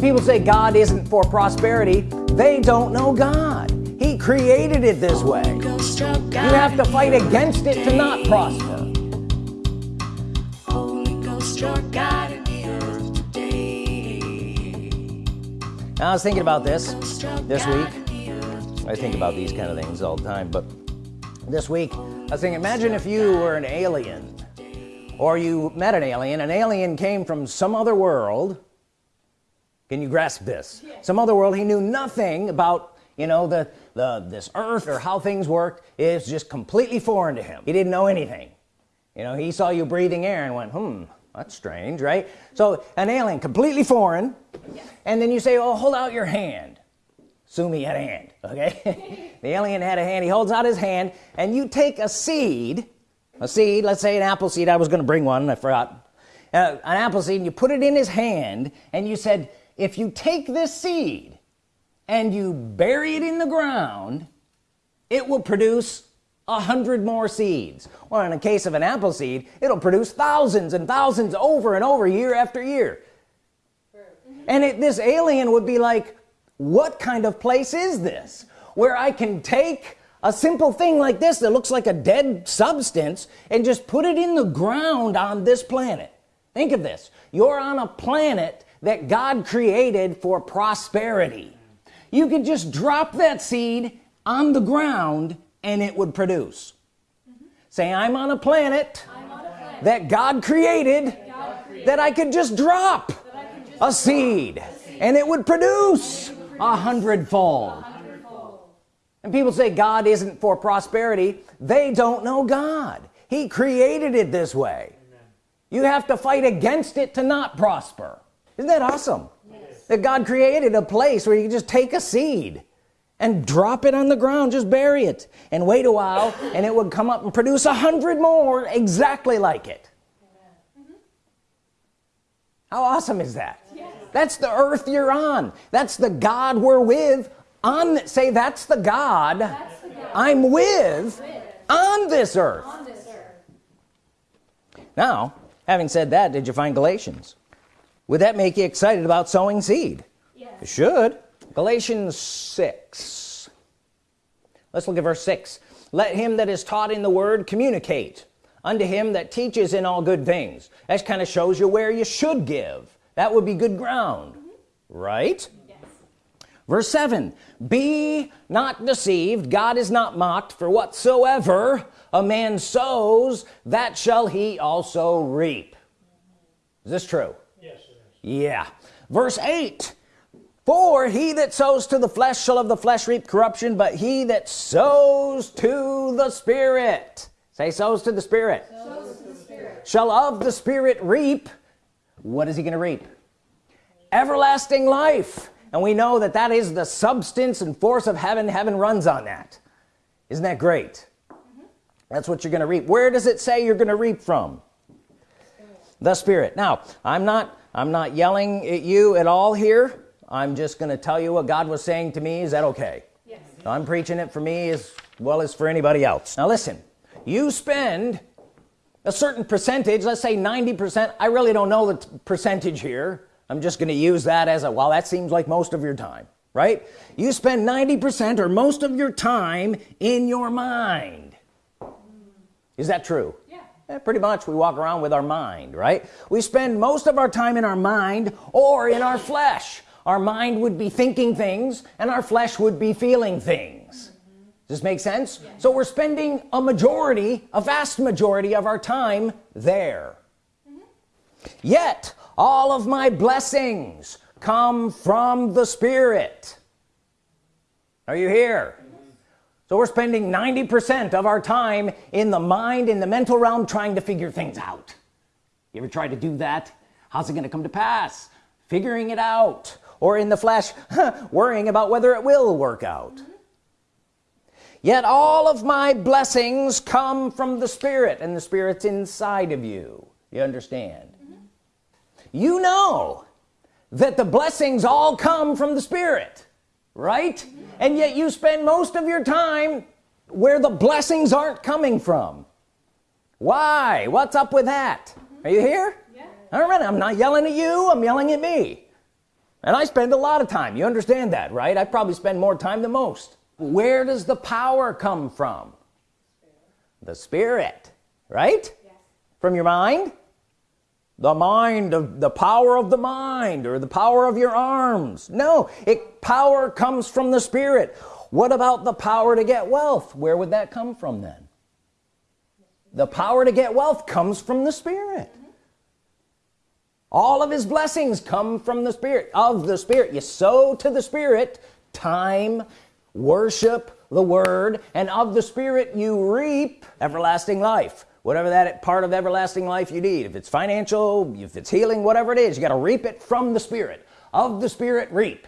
people say God isn't for prosperity. They don't know God. He created it this way. You have to fight against it to not prosper. Now I was thinking about this this week. I think about these kind of things all the time but this week I was thinking imagine if you were an alien or you met an alien. An alien came from some other world can you grasp this? Some other world he knew nothing about you know the the this earth or how things work. Is just completely foreign to him. He didn't know anything. You know he saw you breathing air and went hmm that's strange right? So an alien completely foreign. And then you say oh hold out your hand. Assume he had a hand okay? The alien had a hand. He holds out his hand and you take a seed a seed let's say an apple seed. I was gonna bring one I forgot. Uh, an apple seed and you put it in his hand and you said if you take this seed and you bury it in the ground it will produce a hundred more seeds. Or in a case of an apple seed it'll produce thousands and thousands over and over year after year. Mm-hmm. And it, this alien would be like what kind of place is this where I can take a simple thing like this that looks like a dead substance and just put it in the ground on this planet? Think of this. You're on a planet that God created for prosperity. You could just drop that seed on the ground and it would produce. Mm -hmm. say I'm on a planet, on a planet that God created, God created that I could just drop just a, seed, a seed and it would produce a hundredfold. And people say God isn't for prosperity. They don't know God. He created it this way. Amen. you have to fight against it to not prosper isn't that awesome? Yes. that God created a place where you can just take a seed and drop it on the ground just bury it and wait a while and it would come up and produce a hundred more exactly like it. How awesome is that? Yes. that's the earth you're on. That's the God we're with. On say that's the God, that's the God. I'm with, with, on this earth. on this earth. Now having said that did you find Galatians would that make you excited about sowing seed? Yes. it should. Galatians 6 let's look at verse 6 let him that is taught in the word communicate unto him that teaches in all good things. That kind of shows you where you should give. That would be good ground. Mm -hmm. right verse 7 be not deceived. God is not mocked for whatsoever a man sows that shall he also reap. Is this true? yes yeah. Verse 8 for he that sows to the flesh shall of the flesh reap corruption but he that sows to the spirit say sows to the spirit, to the spirit. shall of the spirit reap what is he gonna reap? Everlasting life. And we know that that is the substance and force of heaven. Heaven runs on that. Isn't that great? Mm -hmm. that's what you're gonna reap. Where does it say you're gonna reap from? The spirit. Now I'm not I'm not yelling at you at all here. I'm just gonna tell you what God was saying to me. Is that okay? Yes. I'm preaching it for me as well as for anybody else. Now listen you spend a certain percentage let's say 90% I really don't know the percentage here. I'm just gonna use that as a well that seems like most of your time right? You spend 90% or most of your time in your mind. Is that true yeah pretty much we walk around with our mind right? We spend most of our time in our mind or in our flesh. Our mind would be thinking things and our flesh would be feeling things. Does this make sense? So we're spending a majority a vast majority of our time there. Mm -hmm. yet all of my blessings come from the Spirit. Are you here so we're spending 90% of our time in the mind in the mental realm trying to figure things out. You ever try to do that? How's it gonna come to pass? Figuring it out. Or in the flesh worrying about whether it will work out. Yet all of my blessings come from the Spirit and the Spirit's inside of you. You understand? Mm-hmm. You know that the blessings all come from the Spirit right? And yet you spend most of your time where the blessings aren't coming from. Why? What's up with that? Mm-hmm. Are you here? Yeah. all right I'm not yelling at you I'm yelling at me. And I spend a lot of time you understand that right? I probably spend more time than most. Where does the power come from? The Spirit right? Yes. from your mind the mind of the power of the mind or the power of your arms. No it power comes from the Spirit. What about the power to get wealth? Where would that come from then? The power to get wealth comes from the Spirit. All of his blessings come from the Spirit of the Spirit. You sow to the Spirit time worship the Word and of the Spirit you reap everlasting life whatever that part of everlasting life you need if it's financial if it's healing whatever it is you got to reap it from the Spirit of the Spirit reap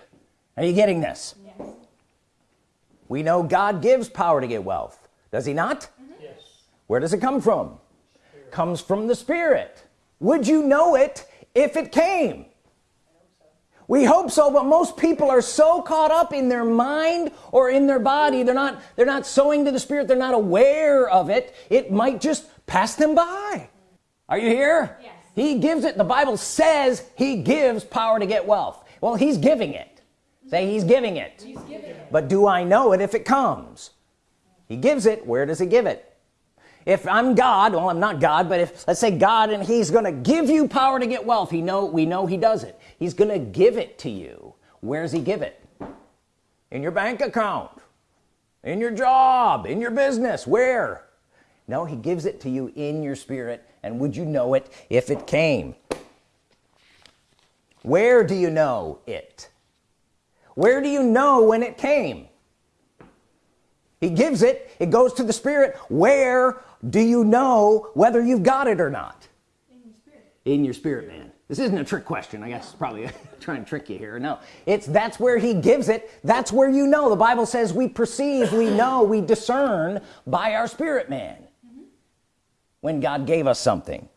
are you getting this yes. we know God gives power to get wealth does he not mm -hmm. yes. where does it come from Spirit. comes from the Spirit would you know it if it came we hope so but most people are so caught up in their mind or in their body they're not they're not sowing to the Spirit they're not aware of it it might just pass them by. Are you here? Yes. he gives it the Bible says he gives power to get wealth. Well he's giving it. Say he's giving it, he's giving it. but do I know it if it comes? He gives it where does he give it? If I'm God well I'm not God but if let's say God and he's gonna give you power to get wealth he know we know he does it he's gonna give it to you. Where's he give it? In your bank account in your job in your business where? No he gives it to you in your spirit and would you know it if it came? Where do you know it? Where do you know when it came? He gives it it goes to the spirit. Where do you know whether you've got it or not? In your spirit, in your spirit man this isn't a trick question. I guess probably trying to trick you here. No. It's that's where he gives it. That's where you know. The Bible says we perceive we know we discern by our spirit man mm -hmm. when God gave us something.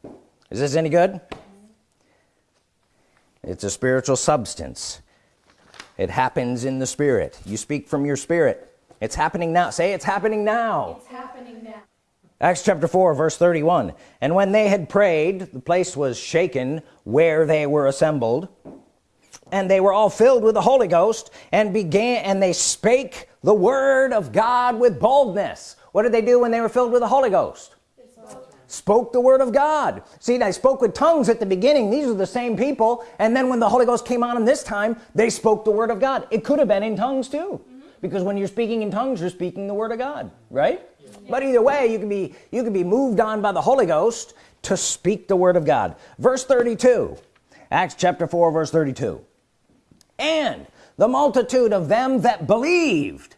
Is this any good? It's a spiritual substance. It happens in the spirit. You speak from your spirit. It's happening now. Say it's happening now. It's happening now Acts chapter 4 verse 31 and when they had prayed the place was shaken where they were assembled. And they were all filled with the Holy Ghost and began and they spake the word of God with boldness. What did they do when they were filled with the Holy Ghost? Spoke the Word of God. See they spoke with tongues at the beginning. These are the same people. And then when the Holy Ghost came on them this time they spoke the Word of God. It could have been in tongues too. Mm -hmm. because when you're speaking in tongues you're speaking the Word of God right but either way you can be you can be moved on by the Holy Ghost to speak the Word of God. Verse 32 Acts chapter 4 verse 32 and the multitude of them that believed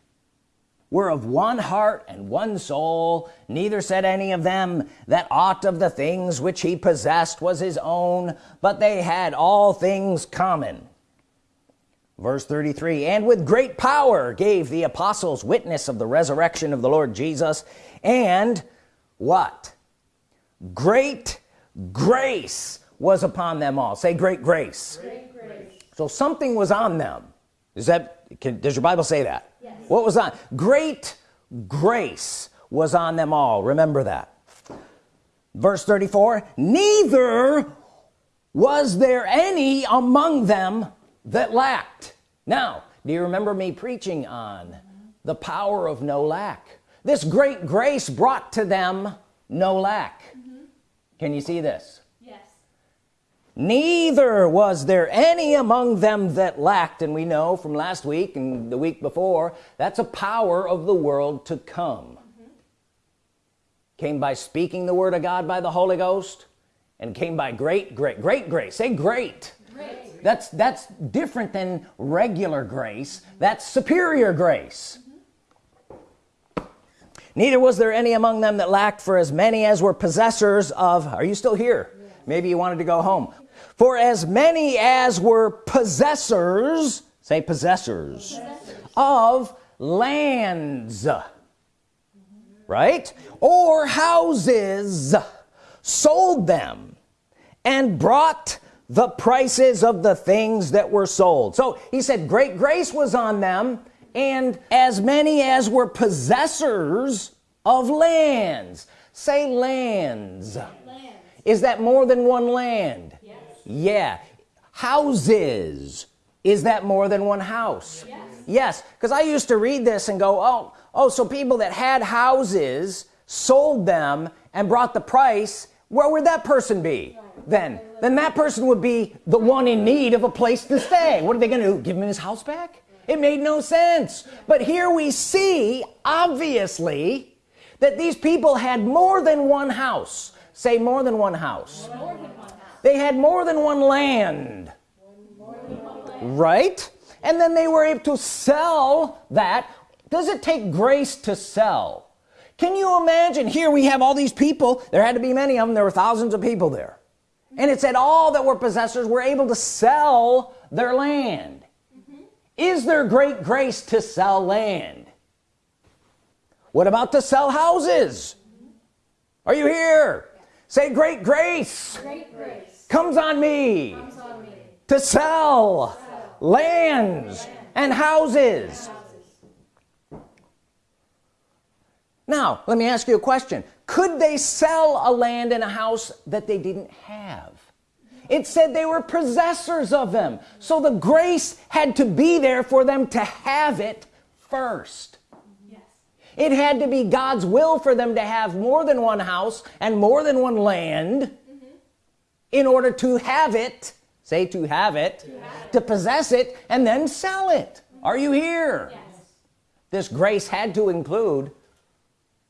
were of one heart and one soul. Neither said any of them that aught of the things which he possessed was his own but they had all things common verse 33 and with great power gave the apostles witness of the resurrection of the Lord Jesus and what? Great grace was upon them all. Say great grace, great grace. so something was on them. Is that can, does your Bible say that? Yes. what was on great grace was on them all. Remember that. Verse 34 neither was there any among them that lacked now do you remember me preaching on the power of no lack? This great grace brought to them no lack. Mm -hmm. can you see this? Yes. Neither was there any among them that lacked and we know from last week and the week before that's a power of the world to come. Mm -hmm. came by speaking the Word of God by the Holy Ghost and came by great great great grace. Say great. great that's that's different than regular grace. That's superior grace. Neither was there any among them that lacked for as many as were possessors of are you still here? Maybe you wanted to go home. For as many as were possessors say possessors, possessors. of lands right? Or houses sold them and brought the prices of the things that were sold. So he said great grace was on them and as many as were possessors of lands. Say lands, lands. is that more than one land? Yes. yeah. Houses. Is that more than one house? Yes. Because I used to read this and go oh oh so people that had houses sold them and brought the price where would that person be then then that person would be the one in need of a place to stay. What are they gonna do give him his house back? It made no sense. But here we see obviously that these people had more than one house. Say more than one house. They had more than one land. Right? And then they were able to sell that. Does it take grace to sell? Can you imagine here we have all these people there had to be many of them there were thousands of people there and it said all that were possessors were able to sell their land. Mm-hmm. Is there great grace to sell land? What about to sell houses? Mm-hmm. Are you here? Say great grace, Great grace comes on me comes on me. to sell lands and houses now let me ask you a question. Could they sell a land and a house that they didn't have? It said they were possessors of them. So the grace had to be there for them to have it first. Yes. it had to be God's will for them to have more than one house and more than one land mm-hmm. in order to have it say to have it to, possess it and then sell it. Mm-hmm. Are you here? Yes. this grace had to include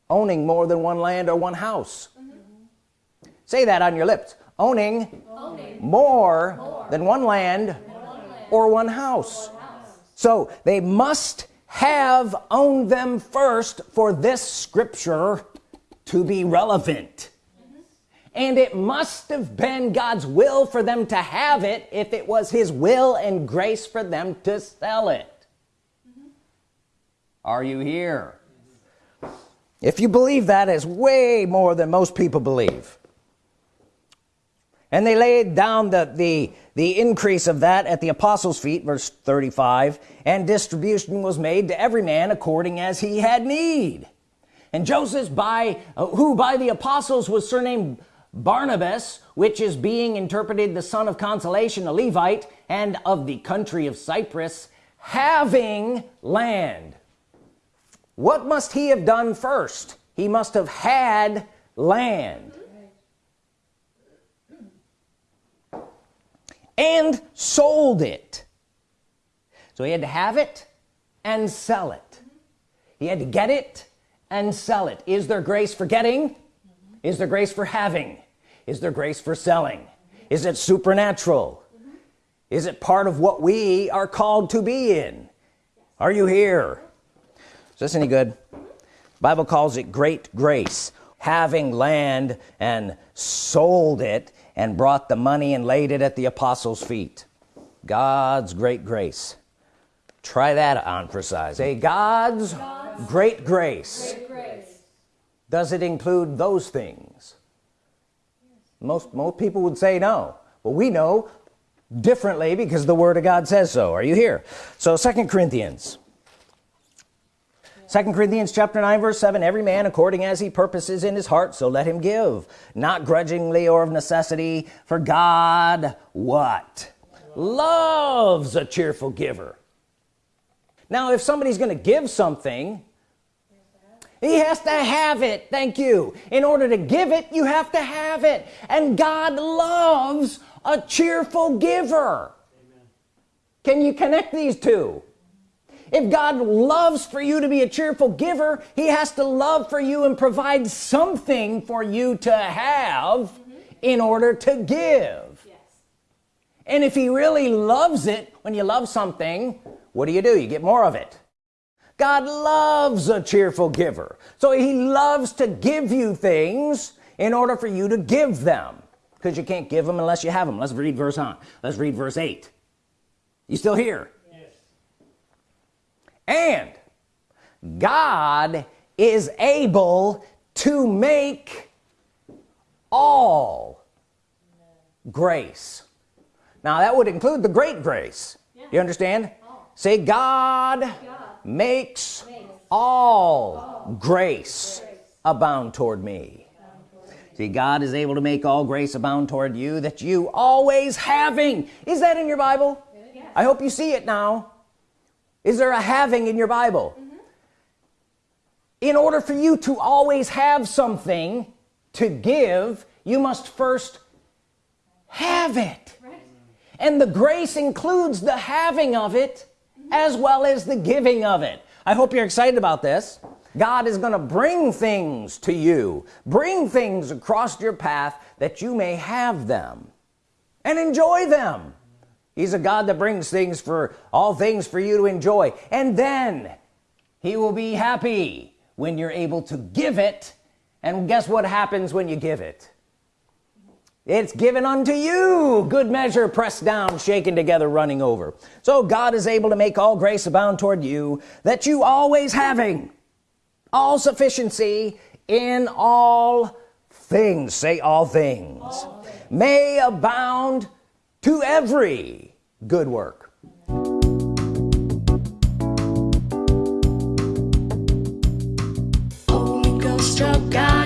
owning more than one land or one house. Mm-hmm. Say that on your lips. Owning Owning more, than one land or one house. so they must have owned them first for this scripture to be relevant. Mm-hmm. And it must have been God's will for them to have it if it was his will and grace for them to sell it. Mm-hmm. Are you here if you believe that is way more than most people believe. And they laid down the the the increase of that at the apostles feet verse 35 and distribution was made to every man according as he had need. And Joseph by uh, who by the apostles was surnamed Barnabas which is being interpreted the son of consolation a Levite and of the country of Cyprus having land what must he have done first? He must have had land. And sold it. So he had to have it and sell it. He had to get it and sell it. Is there grace for getting? Is there grace for having? Is there grace for selling? Is it supernatural? Is it part of what we are called to be in? Are you here is this any good? Bible calls it great grace having land and sold it and brought the money and laid it at the apostles feet. God's great grace. Try that on for size. Say God's, great grace. Great grace. does it include those things? Most most people would say no. But we know differently because the Word of God says so. Are you here? So second Corinthians Second Corinthians chapter 9 verse 7 every man according as he purposes in his heart so let him give not grudgingly or of necessity for God what? Loves a cheerful giver. Now if somebody's gonna give something he has to have it. Thank you. In order to give it you have to have it. And God loves a cheerful giver. Can you connect these two if God loves for you to be a cheerful giver he has to love for you and provide something for you to have in order to give. Yes. and if he really loves it when you love something what do you do? You get more of it. God loves a cheerful giver. So he loves to give you things in order for you to give them. Because you can't give them unless you have them let's read verse on. Let's read verse 8 you still here and God is able to make all grace. Now that would include the great grace. You understand? Say God, makes, all, grace, abound toward me. See God is able to make all grace abound toward you that you always having. Is that in your Bible? I hope you see it now is there a having in your Bible mm -hmm. in order for you to always have something to give you must first have it right. and the grace includes the having of it mm -hmm. as well as the giving of it I hope you're excited about this God is gonna bring things to you bring things across your path that you may have them and enjoy them he's a God that brings things for all things for you to enjoy. And then he will be happy when you're able to give it. And guess what happens when you give it? It's given unto you. Good measure pressed down shaken together running over. So God is able to make all grace abound toward you that you always having all sufficiency in all things. Say all things, all things. may abound to every good work. Holy Ghost of God